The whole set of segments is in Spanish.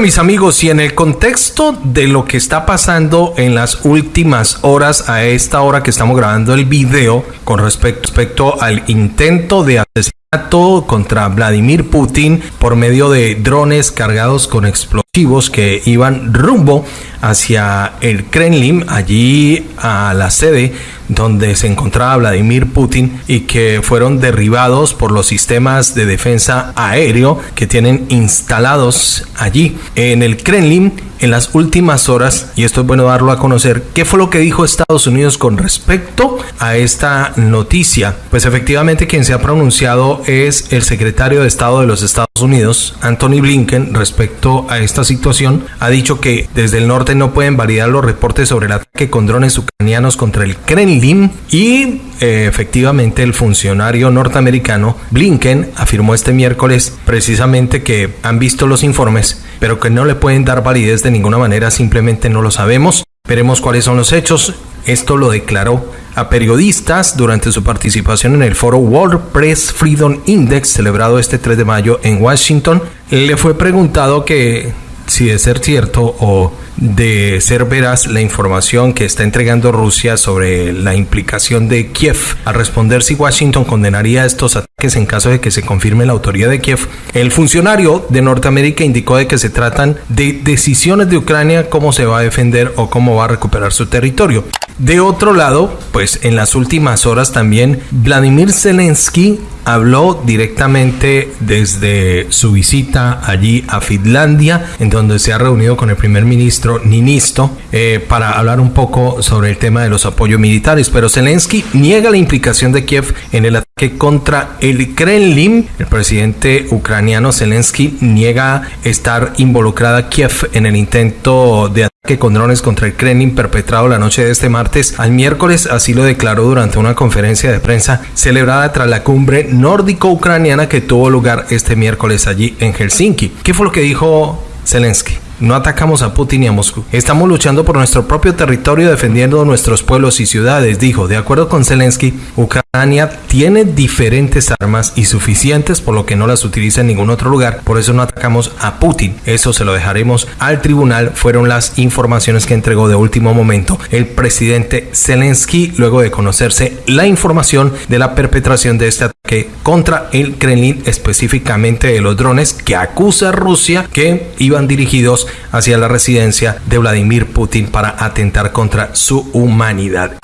Mis amigos, y en el contexto de lo que está pasando en las últimas horas, a esta hora que estamos grabando el video, con respecto, al intento de asesinato contra Vladimir Putin por medio de drones cargados con explosivos que iban rumbo hacia el Kremlin, allí a la sede donde se encontraba Vladimir Putin y que fueron derribados por los sistemas de defensa aéreo que tienen instalados allí. En el Kremlin en las últimas horas, y esto es bueno darlo a conocer, ¿qué fue lo que dijo Estados Unidos con respecto a esta noticia? Pues efectivamente quien se ha pronunciado es el secretario de Estado de los Estados Unidos, Anthony Blinken, respecto a esta situación. Ha dicho que desde el norte no pueden validar los reportes sobre el ataque con drones ucranianos contra el Kremlin y eh, efectivamente el funcionario norteamericano Blinken afirmó este miércoles precisamente que han visto los informes, pero que no le pueden dar validez de ninguna manera, simplemente no lo sabemos. Veremos cuáles son los hechos. Esto lo declaró a periodistas durante su participación en el foro World Press Freedom Index celebrado este 3 de mayo en Washington. Le fue preguntado que si de ser cierto o de ser veraz la información que está entregando Rusia sobre la implicación de Kiev. Al responder si Washington condenaría estos ataques en caso de que se confirme la autoría de Kiev, el funcionario de Norteamérica indicó de que se tratan de decisiones de Ucrania cómo se va a defender o cómo va a recuperar su territorio. De otro lado, pues en las últimas horas también Vladimir Zelensky habló directamente desde su visita allí a Finlandia, en donde se ha reunido con el primer ministro Ninisto eh, para hablar un poco sobre el tema de los apoyos militares. Pero Zelensky niega la implicación de Kiev en el ataque contra el Kremlin. El presidente ucraniano Zelensky niega estar involucrada Kiev en el intento de que con drones contra el Kremlin perpetrado la noche de este martes al miércoles, así lo declaró durante una conferencia de prensa celebrada tras la cumbre nórdico-ucraniana que tuvo lugar este miércoles allí en Helsinki. ¿Qué fue lo que dijo Zelensky? No atacamos a Putin y a Moscú. Estamos luchando por nuestro propio territorio defendiendo nuestros pueblos y ciudades, dijo. De acuerdo con Zelensky, Ucrania tiene diferentes armas y suficientes por lo que no las utiliza en ningún otro lugar. Por eso no atacamos a Putin. Eso se lo dejaremos al tribunal. Fueron las informaciones que entregó de último momento el presidente Zelensky luego de conocerse la información de la perpetración de este ataque contra el Kremlin, específicamente de los drones que acusa Rusia que iban dirigidos hacia la residencia de Vladimir Putin para atentar contra su humanidad.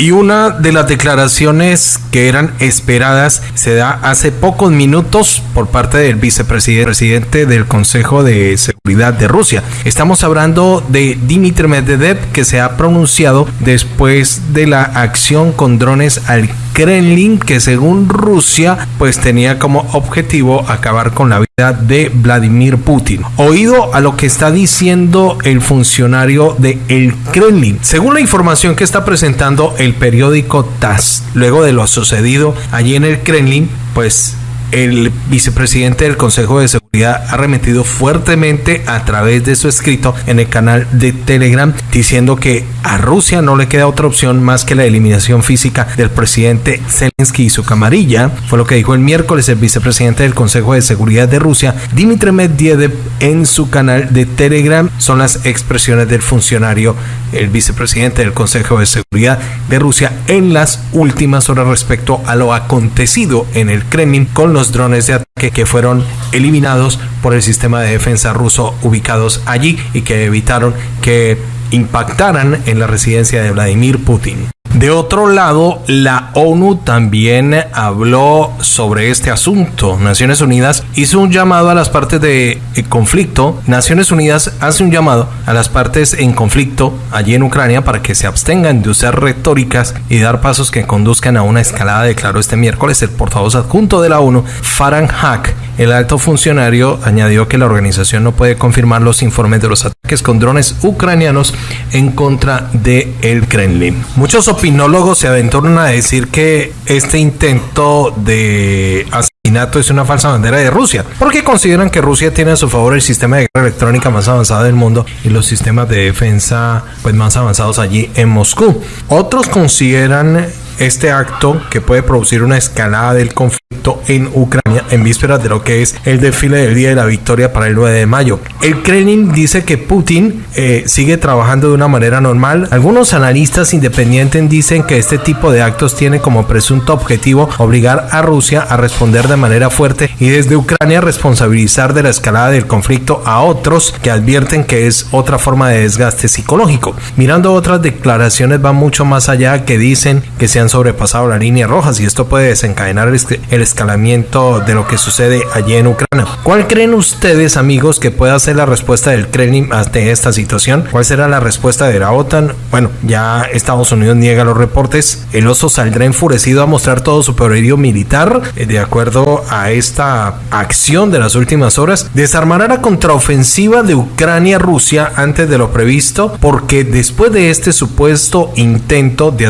Y una de las declaraciones que eran esperadas se da hace pocos minutos por parte del vicepresidente del Consejo de Seguridad de Rusia. Estamos hablando de Dmitry Medvedev que se ha pronunciado después de la acción con drones al Kremlin que según Rusia pues tenía como objetivo acabar con la vida de Vladimir Putin. Oído a lo que está diciendo el funcionario de el Kremlin. Según la información que está presentando el periódico TASS, luego de lo sucedido allí en el Kremlin, pues el vicepresidente del Consejo de Seguridad ha remetido fuertemente a través de su escrito en el canal de Telegram diciendo que a Rusia no le queda otra opción más que la eliminación física del presidente Zelensky y su camarilla. Fue lo que dijo el miércoles el vicepresidente del Consejo de Seguridad de Rusia, Dmitry Medvedev, en su canal de Telegram. Son las expresiones del funcionario, el vicepresidente del Consejo de Seguridad de Rusia, en las últimas horas respecto a lo acontecido en el Kremlin con los drones de ataque que fueron eliminados por el sistema de defensa ruso ubicados allí y que evitaron que impactaran en la residencia de Vladimir Putin. De otro lado, la ONU también habló sobre este asunto. Naciones Unidas hizo un llamado a las partes de conflicto. Naciones Unidas hace un llamado a las partes en conflicto allí en Ucrania para que se abstengan de usar retóricas y dar pasos que conduzcan a una escalada, declaró este miércoles el portavoz adjunto de la ONU, Farhan Haq. El alto funcionario añadió que la organización no puede confirmar los informes de los ataques con drones ucranianos en contra de el Kremlin. Muchos opinólogos se aventuran a decir que este intento de asesinato es una falsa bandera de Rusia, porque consideran que Rusia tiene a su favor el sistema de guerra electrónica más avanzado del mundo y los sistemas de defensa pues más avanzados allí en Moscú. Otros consideran este acto que puede producir una escalada del conflicto en Ucrania en vísperas de lo que es el desfile del Día de la Victoria para el 9 de mayo. El Kremlin dice que Putin eh, sigue trabajando de una manera normal. Algunos analistas independientes dicen que este tipo de actos tiene como presunto objetivo obligar a Rusia a responder de manera fuerte y desde Ucrania responsabilizar de la escalada del conflicto a otros que advierten que es otra forma de desgaste psicológico. Mirando otras declaraciones van mucho más allá que dicen que se han sobrepasado las líneas rojas y esto puede desencadenar el escalamiento de lo que sucede allí en Ucrania. ¿Cuál creen ustedes amigos que pueda ser la respuesta del Kremlin ante esta situación? ¿Cuál será la respuesta de la OTAN? Bueno, ya Estados Unidos niega los reportes. El oso saldrá enfurecido a mostrar todo su poderío militar. Eh, de acuerdo a esta acción de las últimas horas, desarmará la contraofensiva de Ucrania-Rusia antes de lo previsto, porque después de este supuesto intento de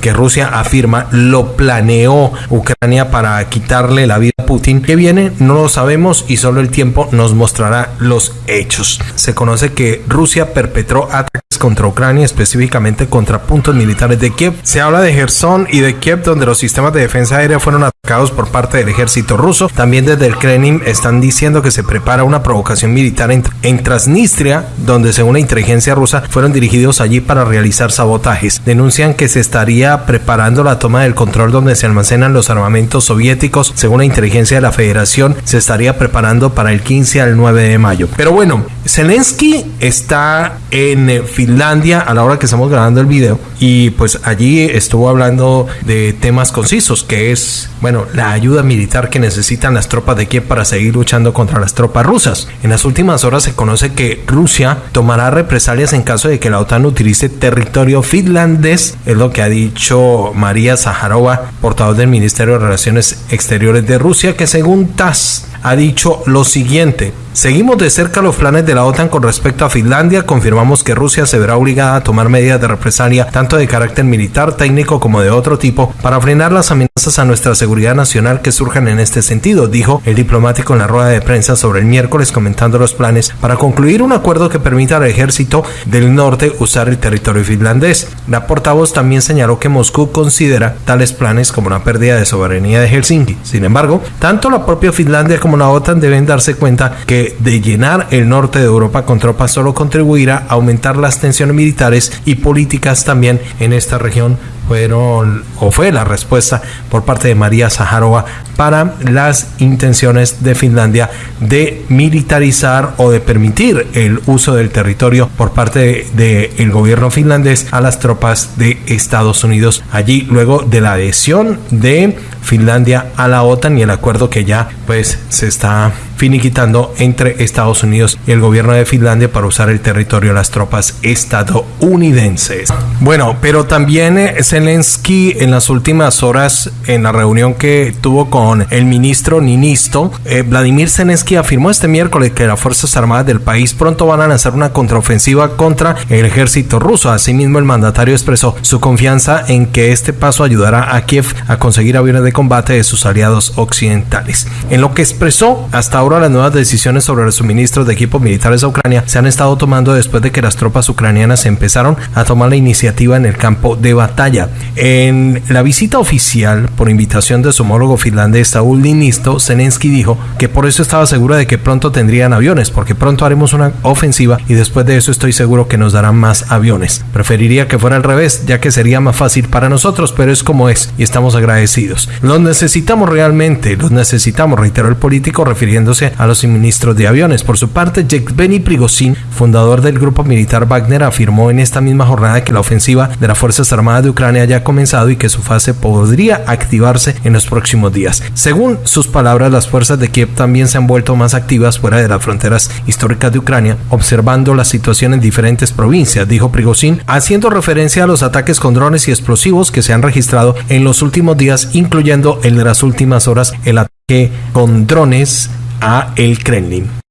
que Rusia afirma lo planeó Ucrania para quitarle la vida a Putin. que viene? No lo sabemos y solo el tiempo nos mostrará los hechos. Se conoce que Rusia perpetró ataques contra Ucrania, específicamente contra puntos militares de Kiev. Se habla de Gerson y de Kiev, donde los sistemas de defensa aérea fueron atacados por parte del ejército ruso. También desde el Kremlin están diciendo que se prepara una provocación militar en, Transnistria, donde según la inteligencia rusa fueron dirigidos allí para realizar sabotajes. Denuncian que se estaría preparando la toma del control donde se almacenan los armamentos soviéticos. Según la inteligencia de la federación, se estaría preparando para el 15 al 9 de mayo. Pero bueno, Zelensky está en Finlandia a la hora que estamos grabando el video y pues allí estuvo hablando de temas concisos que es, bueno, la ayuda militar que necesitan las tropas de Kiev para seguir luchando contra las tropas rusas. En las últimas horas se conoce que Rusia tomará represalias en caso de que la OTAN utilice territorio finlandés, es lo que ha dicho María Zaharova, portavoz del Ministerio de Relaciones Exteriores de Rusia, que según TASS ha dicho lo siguiente. Seguimos de cerca los planes de la OTAN con respecto a Finlandia. Confirmamos que Rusia se verá obligada a tomar medidas de represalia tanto de carácter militar, técnico como de otro tipo para frenar las amenazas a nuestra seguridad nacional que surjan en este sentido, dijo el diplomático en la rueda de prensa sobre el miércoles comentando los planes para concluir un acuerdo que permita al ejército del norte usar el territorio finlandés. La portavoz también señaló que Moscú considera tales planes como una pérdida de soberanía de Helsinki. Sin embargo, tanto la propia Finlandia como la OTAN deben darse cuenta que de llenar el norte de Europa con tropas solo contribuirá a aumentar las tensiones militares y políticas también en esta región fueron o fue la respuesta por parte de María Zaharova para las intenciones de Finlandia de militarizar o de permitir el uso del territorio por parte del gobierno finlandés a las tropas de Estados Unidos. Allí luego de la adhesión de Finlandia a la OTAN y el acuerdo que ya pues se está finiquitando entre Estados Unidos y el gobierno de Finlandia para usar el territorio de las tropas estadounidenses. Bueno, pero también eh, Zelensky en las últimas horas en la reunión que tuvo con el ministro Ninisto, eh, Vladimir Zelensky afirmó este miércoles que las Fuerzas Armadas del país pronto van a lanzar una contraofensiva contra el ejército ruso. Asimismo, el mandatario expresó su confianza en que este paso ayudará a Kiev a conseguir aviones de combate de sus aliados occidentales. En lo que expresó hasta ahora las nuevas decisiones sobre los suministros de equipos militares a Ucrania se han estado tomando después de que las tropas ucranianas empezaron a tomar la iniciativa en el campo de batalla. En la visita oficial, por invitación de su homólogo finlandés Saúl Ninisto, Zelensky dijo que por eso estaba seguro de que pronto tendrían aviones, porque pronto haremos una ofensiva y después de eso estoy seguro que nos darán más aviones. Preferiría que fuera al revés, ya que sería más fácil para nosotros, pero es como es y estamos agradecidos. Los necesitamos realmente, los necesitamos, reiteró el político refiriéndose a los suministros de aviones. Por su parte, Yevgeny Prigozhin, fundador del grupo militar Wagner, afirmó en esta misma jornada que la ofensiva de las Fuerzas Armadas de Ucrania ya comenzado y que su fase podría activarse en los próximos días. Según sus palabras, las fuerzas de Kiev también se han vuelto más activas fuera de las fronteras históricas de Ucrania, observando la situación en diferentes provincias, dijo Prigozhin, haciendo referencia a los ataques con drones y explosivos que se han registrado en los últimos días, incluyendo en las últimas horas el ataque con drones a el Kremlin.